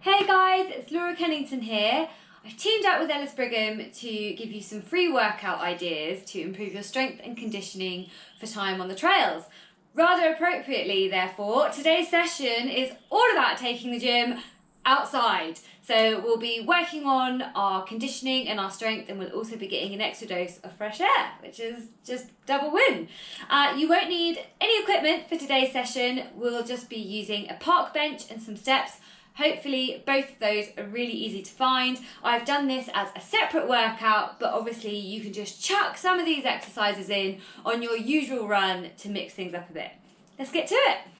Hey guys, it's Laura Kennington here. I've teamed up with Ellis Brigham to give you some free workout ideas to improve your strength and conditioning for time on the trails. Rather appropriately, therefore, today's session is all about taking the gym outside. So we'll be working on our conditioning and our strength and we'll also be getting an extra dose of fresh air, which is just double win. Uh, you won't need any equipment for today's session. We'll just be using a park bench and some steps Hopefully both of those are really easy to find. I've done this as a separate workout, but obviously you can just chuck some of these exercises in on your usual run to mix things up a bit. Let's get to it.